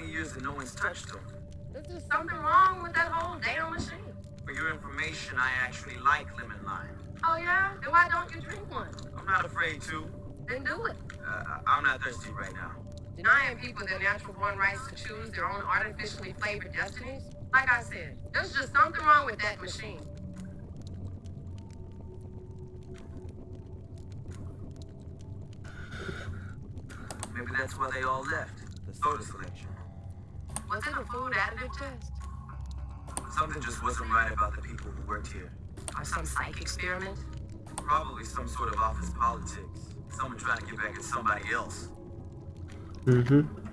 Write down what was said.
years and no one's touched them. There's something wrong with that whole damn machine. For your information, I actually like lemon lime. Oh yeah? Then why don't you drink one? I'm not afraid to. Then do it. Uh, I'm not thirsty right now. Denying people their natural born rights to choose their own artificially flavored destinies? Like I said, there's just something wrong with that machine. Maybe that's why they all left. The soda selection. Was it a food additive test? Something just wasn't right about the people who worked here. Or some psych experiment? Probably some sort of office politics. Someone trying to get back at somebody else. Mhm.